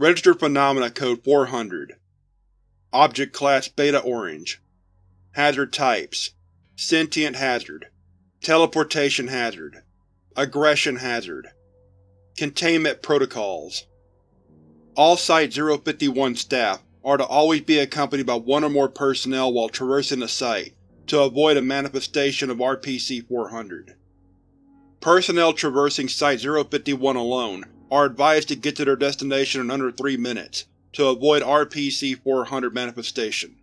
Registered Phenomena Code 400 Object Class Beta Orange. Hazard Types. Sentient Hazard. Teleportation Hazard. Aggression Hazard. Containment Protocols. All Site-051 staff are to always be accompanied by one or more personnel while traversing the site, to avoid a manifestation of RPC-400. Personnel traversing Site-051 alone are advised to get to their destination in under 3 minutes, to avoid RPC-400 manifestation.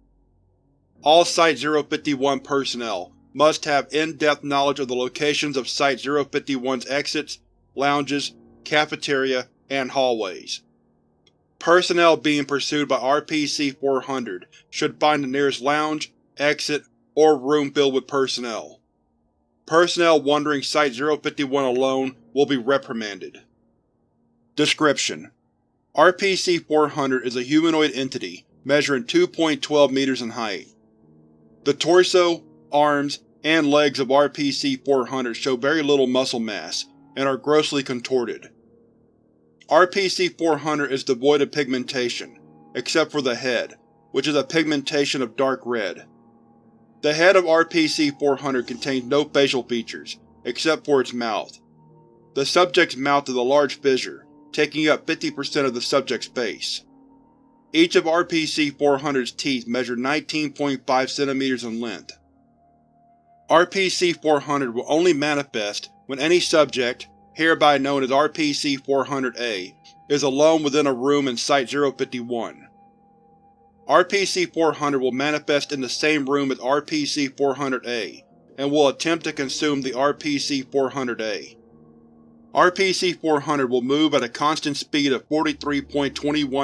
All Site-051 personnel must have in-depth knowledge of the locations of Site-051's exits, lounges, cafeteria, and hallways. Personnel being pursued by RPC-400 should find the nearest lounge, exit, or room filled with personnel. Personnel wandering Site-051 alone will be reprimanded. Description: RPC-400 is a humanoid entity measuring 2.12 meters in height. The torso, arms, and legs of RPC-400 show very little muscle mass, and are grossly contorted. RPC-400 is devoid of pigmentation, except for the head, which is a pigmentation of dark red. The head of RPC-400 contains no facial features, except for its mouth. The subject's mouth is a large fissure, taking up 50% of the subject's face. Each of RPC-400's teeth measure 19.5 cm in length. RPC-400 will only manifest when any subject, hereby known as RPC-400-A, is alone within a room in Site-051. RPC-400 will manifest in the same room as RPC-400-A, and will attempt to consume the RPC-400-A. RPC-400 will move at a constant speed of 43.21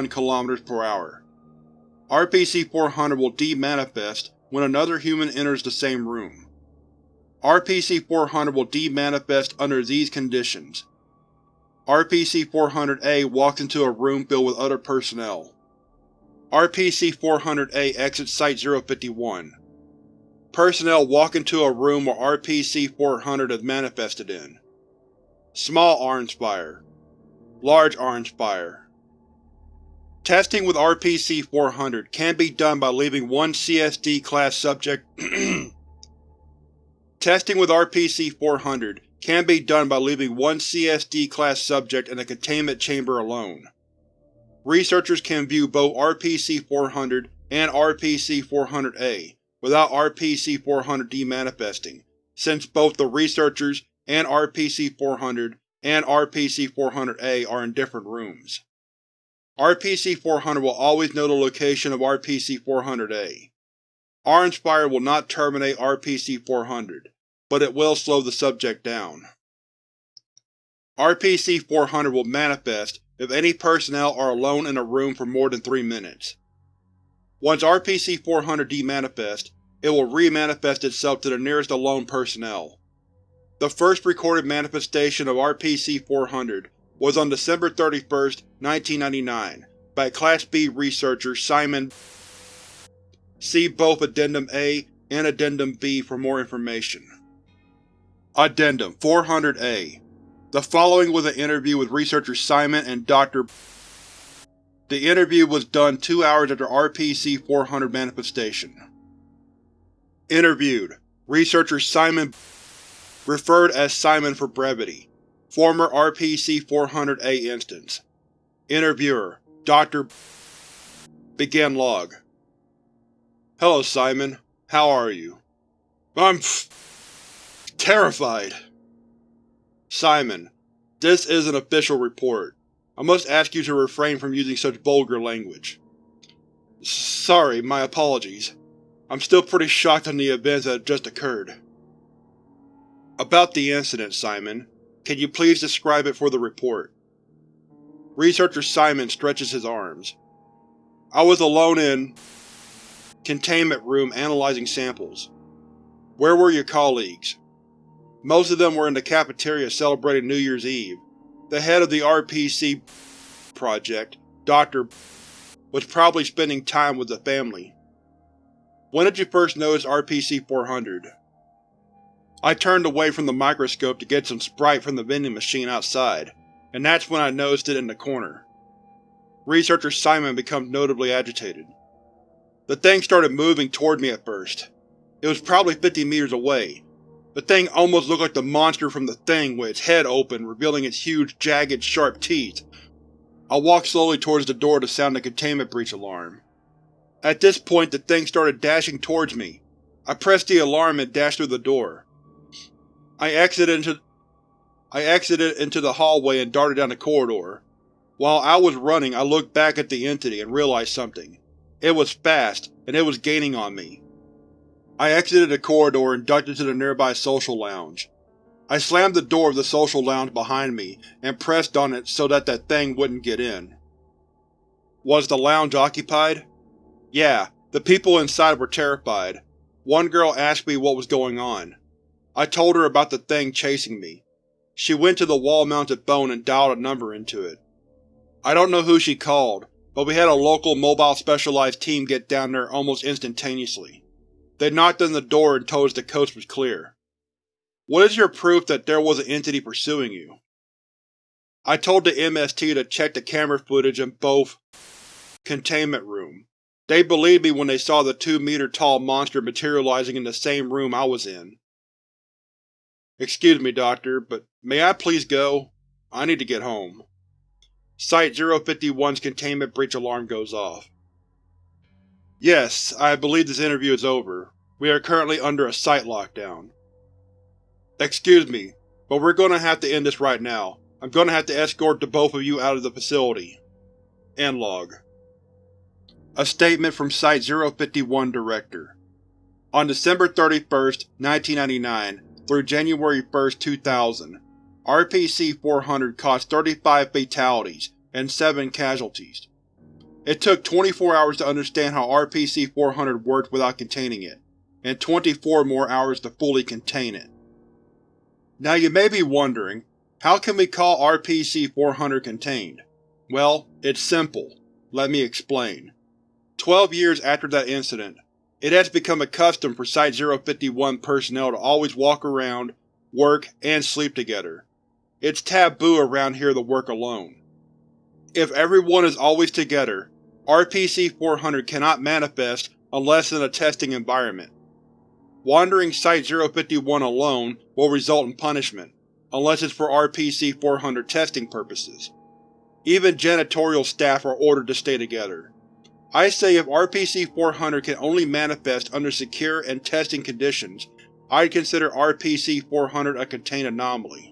km per hour. RPC-400 will demanifest when another human enters the same room. RPC-400 will demanifest under these conditions. RPC-400-A walks into a room filled with other personnel. RPC-400-A exits Site-051. Personnel walk into a room where RPC-400 is manifested in. Small Orange Fire. Large Orange Fire. Testing with RPC-400 can be done by leaving one CSD-class subject. Testing with RPC-400 can be done by leaving one CSD-class subject in a containment chamber alone. Researchers can view both RPC-400 and RPC-400-A without RPC-400 demanifesting, since both the researchers and RPC-400 and RPC-400-A are in different rooms. RPC-400 will always know the location of RPC-400-A. Orange fire will not terminate RPC-400, but it will slow the subject down. RPC-400 will manifest if any personnel are alone in a room for more than 3 minutes. Once RPC-400 demanifests, it will re-manifest itself to the nearest alone personnel. The first recorded manifestation of RPC-400 was on December 31, 1999, by Class B researcher Simon See both Addendum A and Addendum B for more information. Addendum 400-A The following was an interview with researcher Simon and Dr. The interview was done two hours after RPC-400 manifestation. Interviewed: Researcher Simon Referred as Simon for brevity. Former RPC-400-A instance. Interviewer: Dr. Begin log. Hello, Simon. How are you? I'm terrified. Simon, this is an official report. I must ask you to refrain from using such vulgar language. Sorry, my apologies. I'm still pretty shocked on the events that have just occurred. About the incident, Simon. Can you please describe it for the report? Researcher Simon stretches his arms. I was alone in Containment room analyzing samples. Where were your colleagues? Most of them were in the cafeteria celebrating New Year's Eve. The head of the RPC project, Dr. was probably spending time with the family. When did you first notice RPC-400? I turned away from the microscope to get some Sprite from the vending machine outside, and that's when I noticed it in the corner. researcher Simon becomes notably agitated. The thing started moving toward me at first. It was probably 50 meters away. The thing almost looked like the monster from The Thing with its head open, revealing its huge, jagged, sharp teeth. I walked slowly towards the door to sound the containment breach alarm. At this point the thing started dashing towards me. I pressed the alarm and dashed through the door. I exited into I exited into the hallway and darted down the corridor. While I was running, I looked back at the entity and realized something. It was fast, and it was gaining on me. I exited the corridor and ducked into the nearby social lounge. I slammed the door of the social lounge behind me and pressed on it so that that thing wouldn't get in. Was the lounge occupied? Yeah, the people inside were terrified. One girl asked me what was going on. I told her about the thing chasing me. She went to the wall-mounted phone and dialed a number into it. I don't know who she called, but we had a local mobile specialized team get down there almost instantaneously. They knocked on the door and told us the coast was clear. What is your proof that there was an entity pursuing you? I told the MST to check the camera footage in both containment room. They believed me when they saw the two-meter-tall monster materializing in the same room I was in. Excuse me, Doctor, but may I please go? I need to get home. Site-051's containment breach alarm goes off. Yes, I believe this interview is over. We are currently under a site lockdown. Excuse me, but we're going to have to end this right now. I'm going to have to escort the both of you out of the facility. End log. A statement from Site-051 Director On December 31, 1999 through January 1, 2000, RPC-400 caused 35 fatalities and 7 casualties. It took 24 hours to understand how RPC-400 worked without containing it, and 24 more hours to fully contain it. Now you may be wondering, how can we call RPC-400 contained? Well, it's simple. Let me explain. Twelve years after that incident, it has become a custom for Site-051 personnel to always walk around, work, and sleep together. It's taboo around here to work alone. If everyone is always together, RPC-400 cannot manifest unless in a testing environment. Wandering Site-051 alone will result in punishment, unless it's for RPC-400 testing purposes. Even janitorial staff are ordered to stay together. I say if RPC-400 can only manifest under secure and testing conditions, I'd consider RPC-400 a contained anomaly.